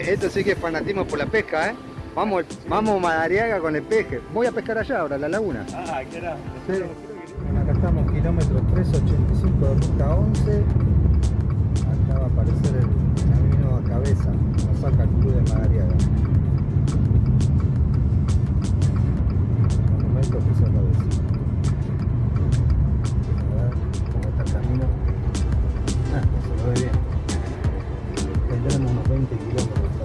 Che, esto sí que es fanatismo por la pesca, ¿eh? Vamos, vamos Madariaga con el peje. Voy a pescar allá ahora, a la laguna. Ah, ¿qué era? Sí. Bueno, acá estamos, kilómetro 385 de ruta 11. Acá va a aparecer el camino a cabeza. Nos saca el club de Madariaga. Un momento que se lo decir. A ver cómo está el camino. Ah, se lo ve bien. 20 kilómetros.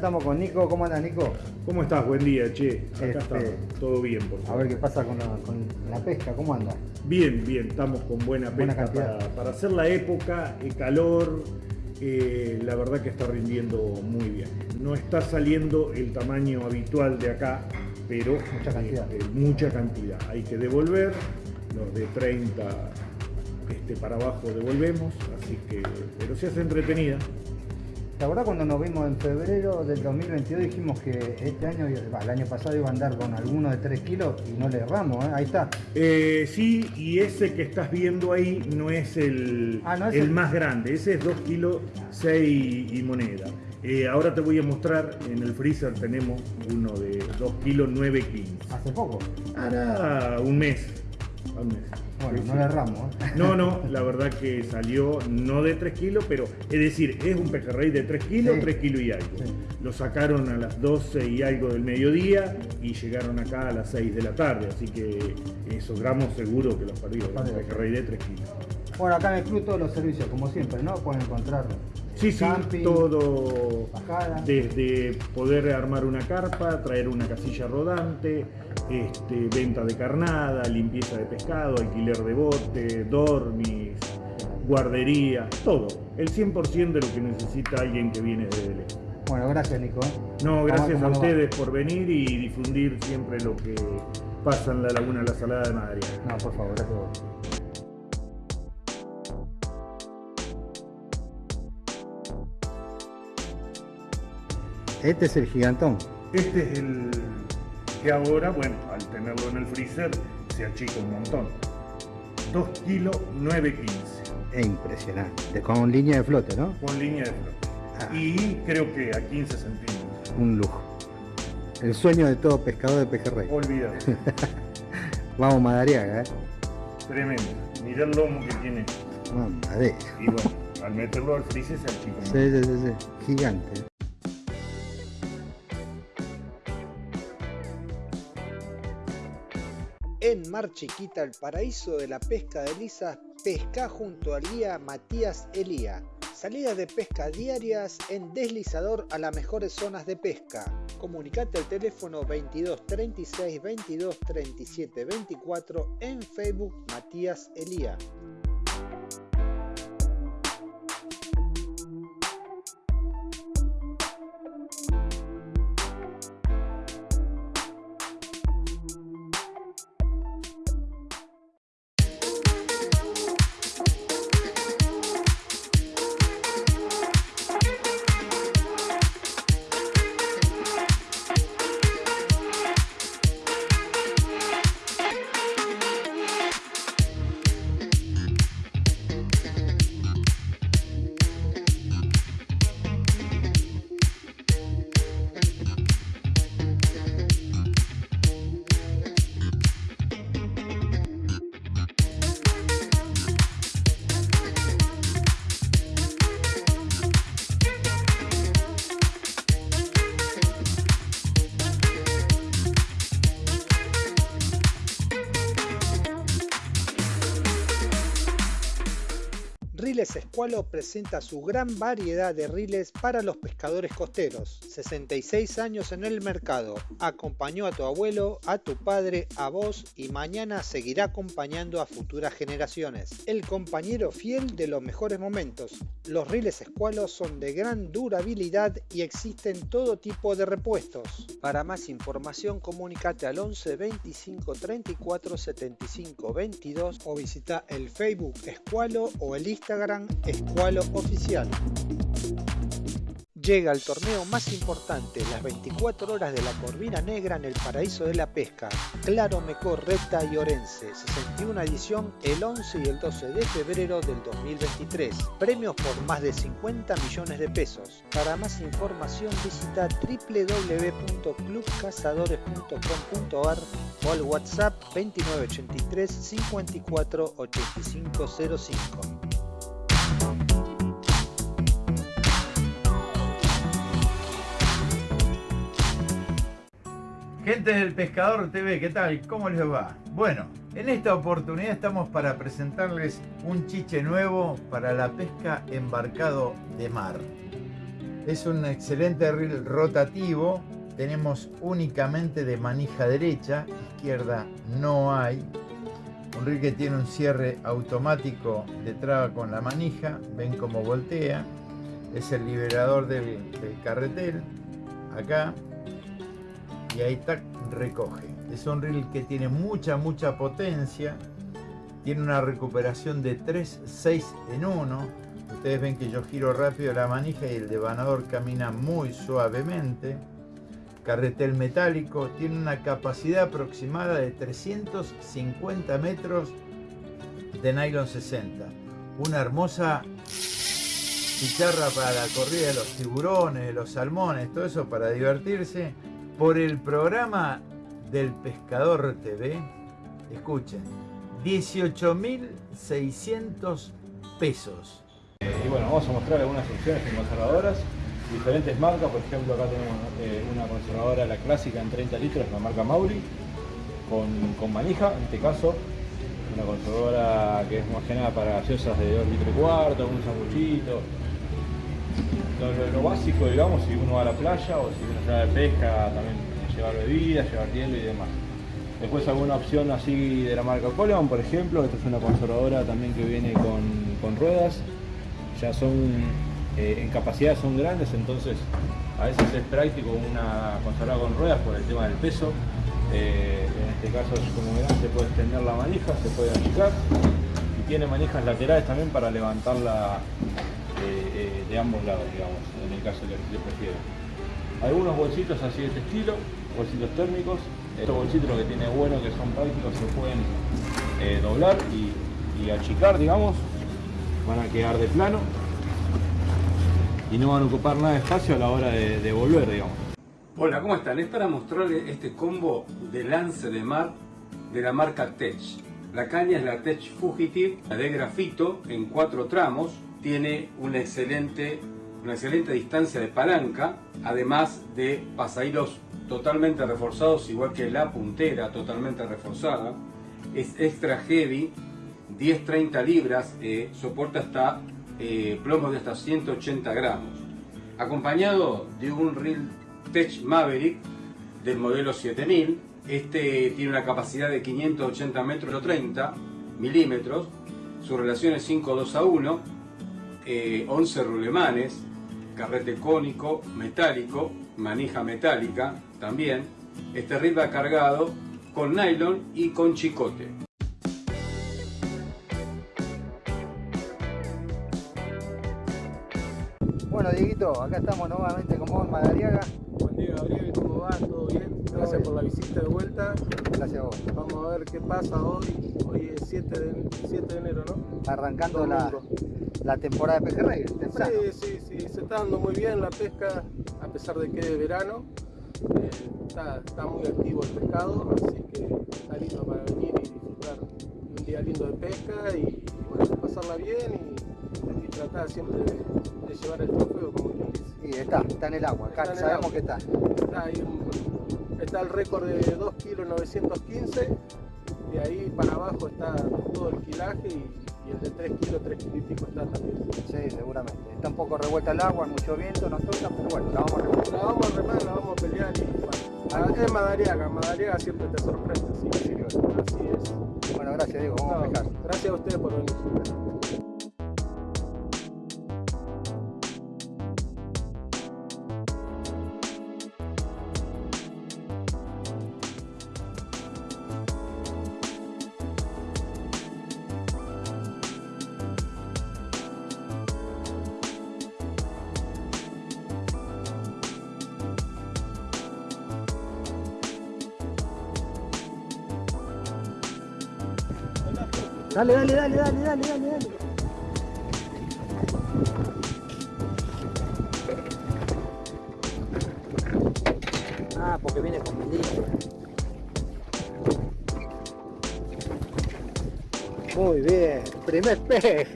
Estamos con Nico. ¿Cómo anda Nico? ¿Cómo estás? Buen día, che. Acá Este- estamos. Todo bien, por A favor. ver qué pasa con la, con la pesca. ¿Cómo anda? Bien, bien. Estamos con buena Buena pesca cantidad. para, para hacer la época, el calor. eh, la verdad que está rindiendo muy bien. No está saliendo el tamaño habitual de acá, pero Mucha cantidad. eh, mucha cantidad. Hay que devolver. Los de 30 este, para abajo devolvemos, así que, pero se hace entretenida. ¿Te acuerdas cuando nos vimos en febrero del 2022? Dijimos que este año, el año pasado iba a andar con alguno de 3 kilos y no le erramos, ¿eh? Ahí está. Eh, sí, y ese que estás viendo ahí no es el, Ah, no es el el- más grande, ese es 2 kilos 6 y moneda. Eh, ahora te voy a mostrar, en el freezer tenemos uno de 2 kilos 9 15. Hace poco. Hará un mes. un mes. Bueno, no sí. le erramos, ¿eh? No, no, la verdad que salió no de 3 kilos, pero es decir, es un pejerrey de 3 kilos, Sí. 3 kilos y algo. Sí. Lo sacaron a las 12 y algo del mediodía y llegaron acá a las 6 de la tarde, así que esos gramos seguro que los perdí, un pejerrey de 3 kilos. Bueno, acá en el club todos los servicios, como siempre, ¿no? Pueden encontrar Sí, sí, todo bajada. desde poder armar una carpa, traer una casilla rodante, este, venta de carnada, limpieza de pescado, alquiler de bote, dormis, guardería, todo. El 100% de lo que necesita alguien que viene desde lejos. Bueno, gracias Nico. ¿eh? No, gracias ¿Cómo a ustedes por venir y difundir siempre lo que pasa en la Laguna La Salada de Madrid. No, por favor, gracias a vos. Este es el gigantón. Este es el que ahora, bueno, al tenerlo en el freezer, se achica un montón. 2 kilos 915 Es impresionante. Con línea de flote, ¿no? con línea de flote. Ah. Y creo que a 15 centímetros. Un lujo. El sueño de todo pescador de pejerrey. Olvídate. Vamos Madariaga, ¿eh? Tremendo. Mirá el lomo que tiene. Mamadera. Y bueno, al meterlo al freezer se achica Sí, sí, sí, sí. Gigante. Mar Chiquita, el paraíso de la pesca de lisas, pesca junto al guía Matías Elía. Salidas de pesca diarias en deslizador a las mejores zonas de pesca. Comunicate al teléfono 22 36 22 37 24 en Facebook Matías Elía. Riles Escualo presenta su gran variedad de riles para los pescadores costeros. 66 años en el mercado. Acompañó a tu abuelo, a tu padre, a vos y mañana seguirá acompañando a futuras generaciones. El compañero fiel de los mejores momentos. Los riles Escualo son de gran durabilidad y existen todo tipo de repuestos. Para más información comunícate al 11 25 34 75 22 o visita el Facebook Escualo o el Instagram Escualo Oficial. Llega el torneo más importante, las 24 horas de la Corvina Negra en el Paraíso de la Pesca. Claro Mecor, Recta y Orense, 61 edición el 11 y el 12 de febrero del 2023. Premios por más de 50 millones de pesos. Para más información visita www.clubcazadores.com.ar o al WhatsApp 2983 54 8505. Gente del Pescador TV, ¿qué tal? ¿Cómo les va? Bueno, en esta oportunidad estamos para presentarles un chiche nuevo para la pesca embarcado de mar. Es un excelente reel rotativo, tenemos únicamente de manija derecha, izquierda no hay. Un reel que tiene un cierre automático de traba con la manija, ven cómo voltea. Es el liberador del, del carretel, acá, y ahí recoge. Es un reel que tiene mucha, mucha potencia. Tiene una recuperación de 3, 6 en 1. Ustedes ven que yo giro rápido la manija y el devanador camina muy suavemente. Carretel metálico. Tiene una capacidad aproximada de 350 metros de nylon 60. Una hermosa chicharra para la corrida de los tiburones, de los salmones, todo eso para divertirse por el programa del Pescador TV, escuchen, 18.600 pesos. y bueno, vamos a mostrar algunas opciones en conservadoras, diferentes marcas, por ejemplo acá tenemos eh, una conservadora, la clásica en 30 litros, la marca Mauri, con, manija, en este caso, una conservadora que es más que nada para gaseosas de 2 litros y cuarto, un sanguchito, lo, básico, digamos, si uno va a la playa o si uno se va de pesca, también llevar bebidas, llevar hielo y demás. Después alguna opción así de la marca Coleman, por ejemplo, esta es una conservadora también que viene con, ruedas, ya son, eh, en capacidad son grandes, entonces a veces es práctico una conservadora con ruedas por el tema del peso. Eh, en este caso, como verán, se puede extender la manija, se puede achicar y tiene manijas laterales también para levantarla eh, de ambos lados, digamos, en el caso que se prefiera. Algunos bolsitos así de este estilo, bolsitos térmicos. Estos bolsitos que tiene bueno que son prácticos, se pueden eh, doblar y, achicar, digamos. Van a quedar de plano y no van a ocupar nada de espacio a la hora de, volver, digamos. Hola, ¿cómo están? Es para mostrarles este combo de lance de mar de la marca Tech. La caña es la Tech Fugitive, la de grafito en cuatro tramos, tiene una excelente, una excelente distancia de palanca, además de pasahilos totalmente reforzados, igual que la puntera totalmente reforzada. Es extra heavy, 10-30 libras, eh, soporta hasta eh, plomos de hasta 180 gramos. Acompañado de un Reel Tech Maverick del modelo 7000. Este tiene una capacidad de 580 metros 30 milímetros. Su relación es 5-2 a 1 11 eh, rulemanes, carrete cónico, metálico, manija metálica también. Este reel va cargado con nylon y con chicote. Bueno, Dieguito, acá estamos nuevamente con vos en Madariaga. Buen día, Gabriel, ¿cómo va? ¿Todo bien? Gracias por la visita de vuelta. Gracias a vos. Vamos a ver qué pasa hoy. Hoy es 7 de, 7 de enero, ¿no? Arrancando la, la temporada de pejerrey, Sí, sí, sí, se está dando muy bien la pesca, a pesar de que es verano. Eh, está, muy activo el pescado, así que está lindo para venir y disfrutar un día lindo de pesca y, bueno, pasarla bien y, tratar siempre de, llevar el trofeo como quien dice. Y está, está en el agua, acá sabemos que está. Está, ahí está el récord de 2 kilos 915, de ahí para abajo está todo el quilaje y y el de 3 kilos, 3 kilos y pico está también. Sí, seguramente. Está un poco revuelta el agua, mucho viento, nos toca, pero bueno, la vamos a remar. La vamos a remar, la vamos a pelear y bueno. Es Madariaga, Madariaga siempre te sorprende, así, así es. Bueno, gracias Diego, vamos a pescar. Gracias a ustedes por venir. Dale, dale, dale, dale, dale, dale, dale. Ah, porque viene con película. Muy bien, primer peje.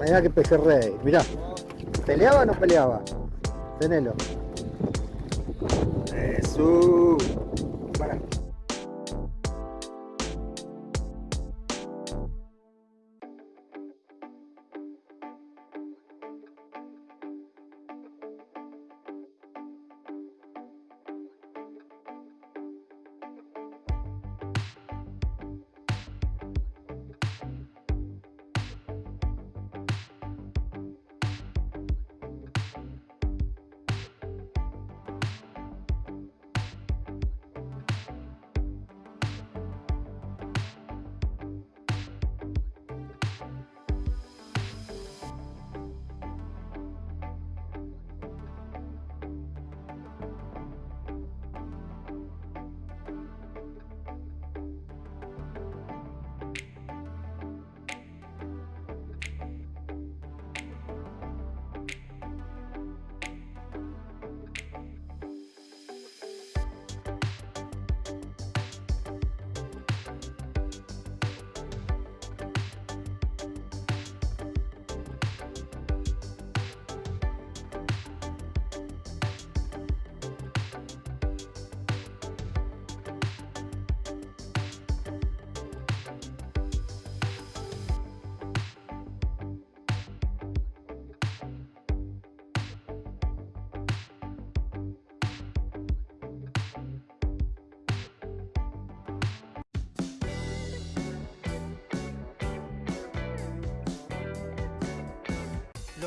Mirá que peje rey, mirá. ¿Peleaba o no peleaba? Tenelo. Eso.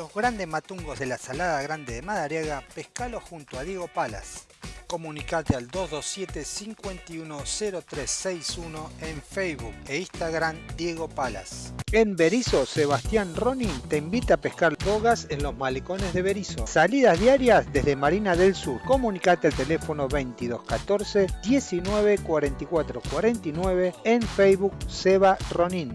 Los grandes matungos de la Salada Grande de Madariaga, pescalo junto a Diego Palas. Comunicate al 227-510361 en Facebook e Instagram Diego Palas. En Berizo, Sebastián Ronin te invita a pescar bogas en los malecones de Berizo. Salidas diarias desde Marina del Sur. Comunicate al teléfono 2214 19 44 49 en Facebook Seba Ronin.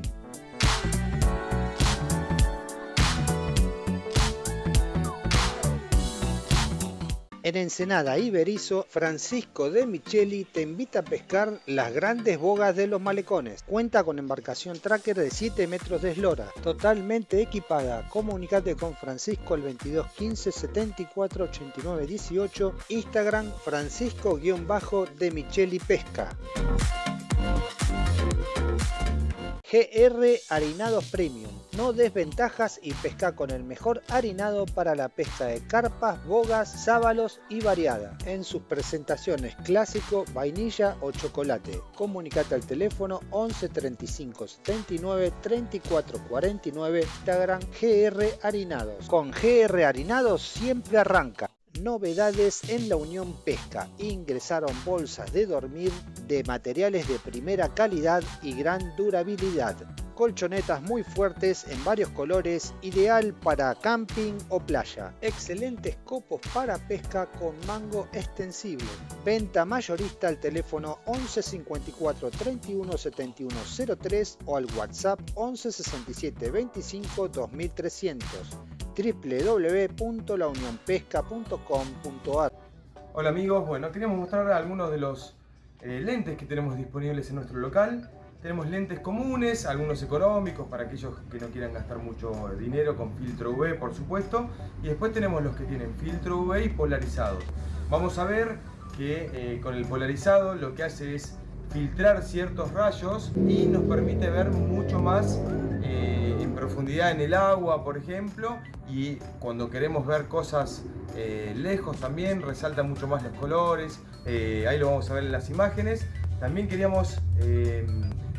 En Ensenada y Berizo, Francisco de Micheli te invita a pescar las grandes bogas de los malecones. Cuenta con embarcación tracker de 7 metros de eslora, totalmente equipada. Comunicate con Francisco al 22 15 74 89 18, Instagram Francisco-de Micheli Pesca. GR Harinados Premium. No desventajas y pesca con el mejor harinado para la pesca de carpas, bogas, sábalos y variada. En sus presentaciones clásico, vainilla o chocolate. Comunicate al teléfono 11 35 79 34 49 Instagram GR Harinados. Con GR Harinados siempre arranca novedades en la Unión Pesca. Ingresaron bolsas de dormir de materiales de primera calidad y gran durabilidad. Colchonetas muy fuertes en varios colores, ideal para camping o playa. Excelentes copos para pesca con mango extensible. Venta mayorista al teléfono 11 54 31 71 03 o al WhatsApp 11 67 25 2300 www.launionpesca.com.ar Hola amigos, bueno, queríamos mostrar algunos de los eh, lentes que tenemos disponibles en nuestro local. Tenemos lentes comunes, algunos económicos para aquellos que no quieran gastar mucho dinero con filtro UV por supuesto. Y después tenemos los que tienen filtro UV y polarizados. Vamos a ver que eh, con el polarizado lo que hace es filtrar ciertos rayos y nos permite ver mucho más eh, en profundidad en el agua, por ejemplo, y cuando queremos ver cosas eh, lejos también resalta mucho más los colores, eh, ahí lo vamos a ver en las imágenes. También queríamos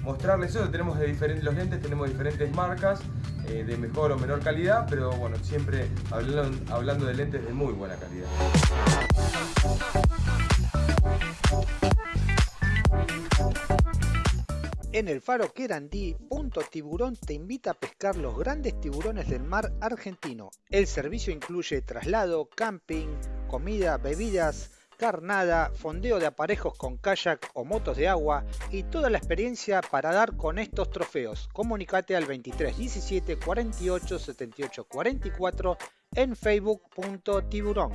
mostrarles eso, tenemos de diferentes, los lentes tenemos diferentes marcas de mejor o menor calidad, pero bueno, siempre hablando, hablando de lentes de muy buena calidad. En el faro Querandí, Punto Tiburón te invita a pescar los grandes tiburones del mar argentino. El servicio incluye traslado, camping, comida, bebidas, carnada, fondeo de aparejos con kayak o motos de agua y toda la experiencia para dar con estos trofeos. Comunicate al 23 17 48 78 44 en facebook.tiburón.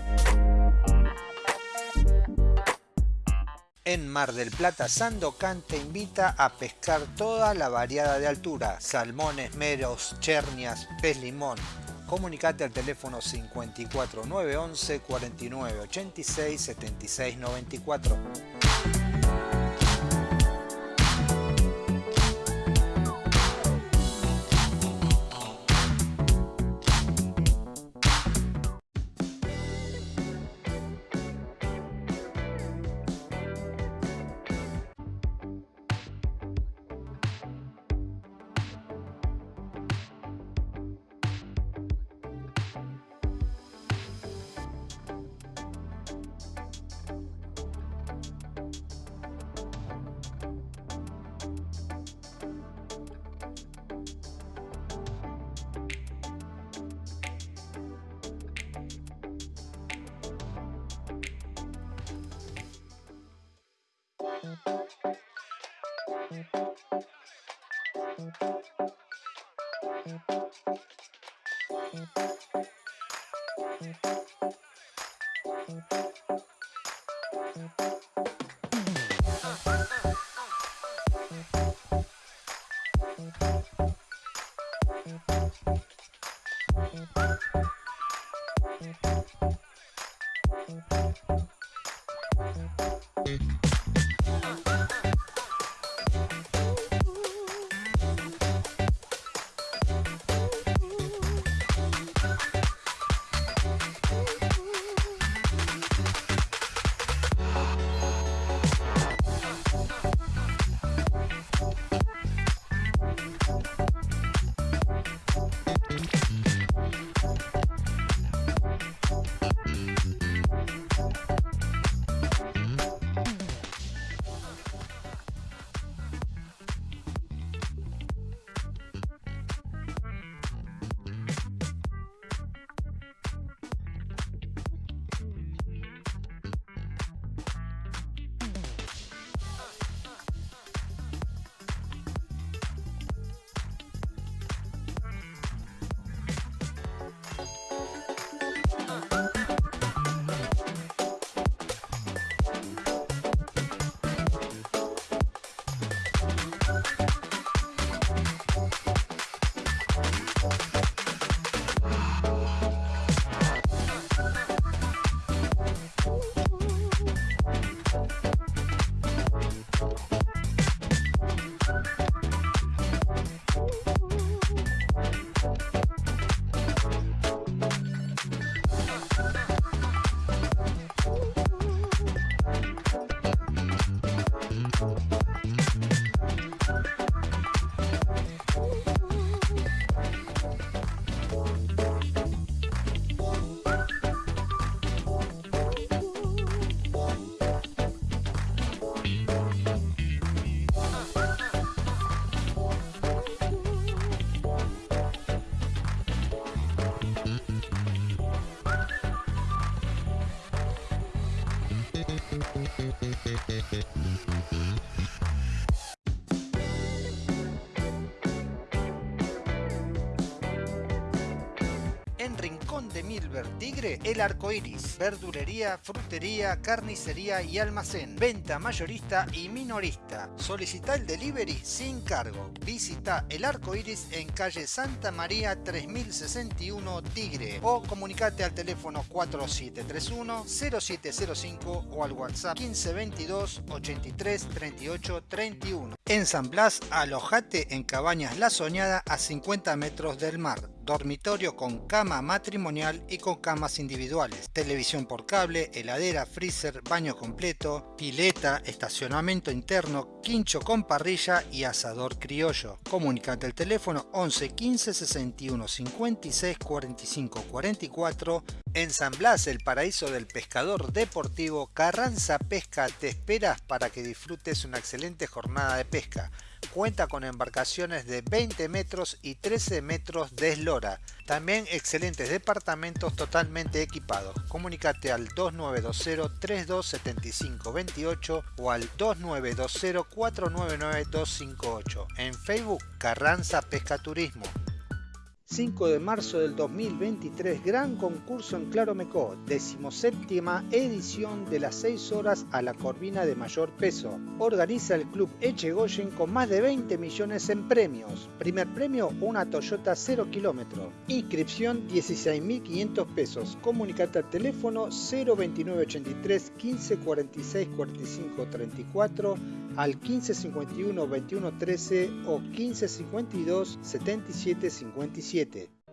En Mar del Plata, Sandocan te invita a pescar toda la variada de altura, salmones, meros, chernias, pez limón. Comunicate al teléfono 54 911 49 86 76 94. Thank you. En Rincón de Milver Tigre, el arco iris, verdulería, frutería, carnicería y almacén, venta mayorista y minorista. Solicita el delivery sin cargo. Visita el arco iris en calle Santa María 3061 Tigre o comunicate al teléfono 4731 0705 o al WhatsApp 1522 83 38 31. En San Blas, alojate en Cabañas La Soñada a 50 metros del mar dormitorio con cama matrimonial y con camas individuales, televisión por cable, heladera, freezer, baño completo, pileta, estacionamiento interno, quincho con parrilla y asador criollo. Comunicate al teléfono 11 15 61 56 45 44. En San Blas, el paraíso del pescador deportivo, Carranza Pesca te esperas para que disfrutes una excelente jornada de pesca Cuenta con embarcaciones de 20 metros y 13 metros de eslora. También excelentes departamentos totalmente equipados. Comunicate al 2920-327528 o al 2920-499-258. En Facebook Carranza Pesca Turismo. 5 de marzo del 2023, gran concurso en Claro Mecó, decimoséptima edición de las 6 horas a la corvina de mayor peso. Organiza el club Echegoyen con más de 20 millones en premios. Primer premio, una Toyota 0 kilómetro. Inscripción 16.500 pesos. Comunicate al teléfono 02983 15 46 45 34 al 1551 21 13 o 1552 77 57.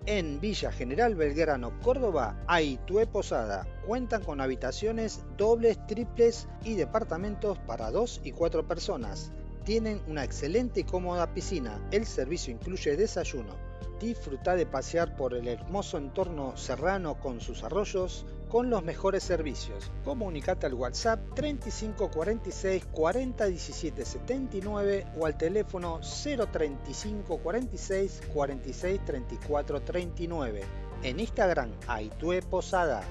En Villa General Belgrano, Córdoba, Aitue Posada. Cuentan con habitaciones dobles, triples y departamentos para 2 y 4 personas. Tienen una excelente y cómoda piscina. El servicio incluye desayuno. Disfruta de pasear por el hermoso entorno serrano con sus arroyos, con los mejores servicios. Comunicate al WhatsApp 35 46 40 17 79 o al teléfono 035 46 46 34 39. En Instagram, Aitue Posada.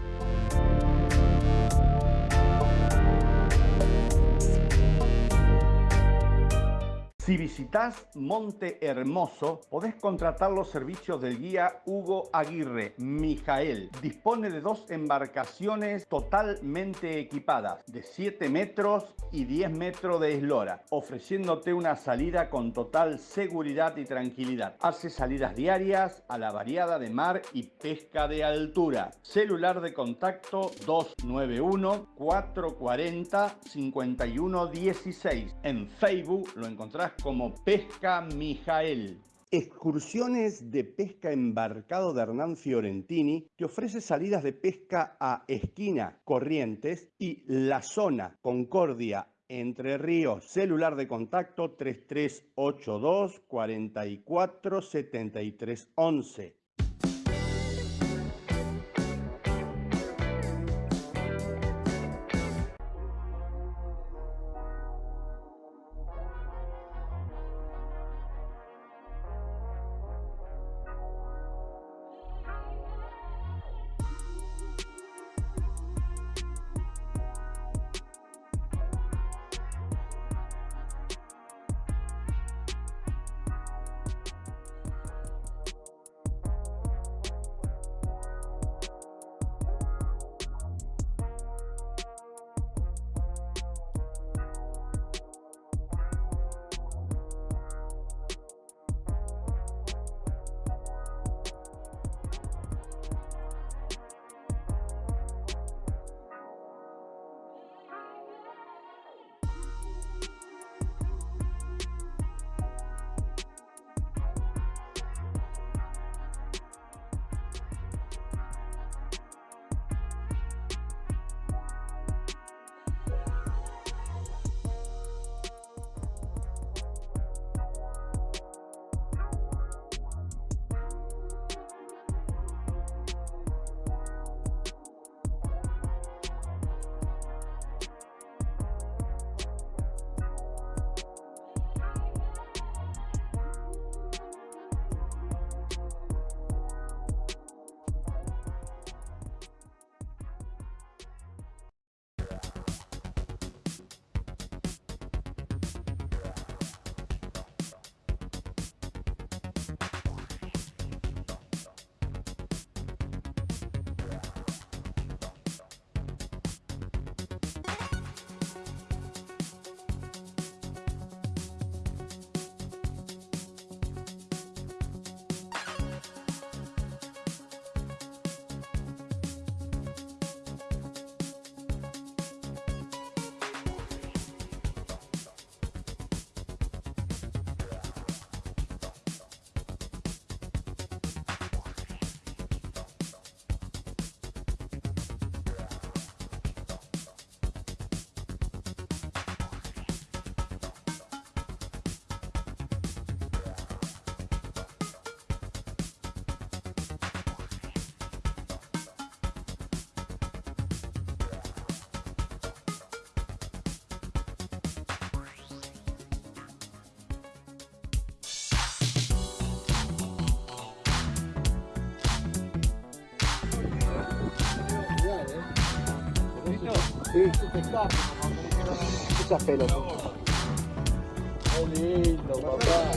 Si visitas Monte Hermoso, podés contratar los servicios del guía Hugo Aguirre, Mijael. Dispone de dos embarcaciones totalmente equipadas, de 7 metros y 10 metros de eslora, ofreciéndote una salida con total seguridad y tranquilidad. Hace salidas diarias a la variada de mar y pesca de altura. Celular de contacto 291 440 5116. En Facebook lo encontrás como Pesca Mijael. Excursiones de pesca embarcado de Hernán Fiorentini que ofrece salidas de pesca a Esquina, Corrientes y La Zona, Concordia, Entre Ríos. Celular de contacto 3382 44 73 11. Sí, sí, pescar. Muchas pelotas. Qué lindo, papá.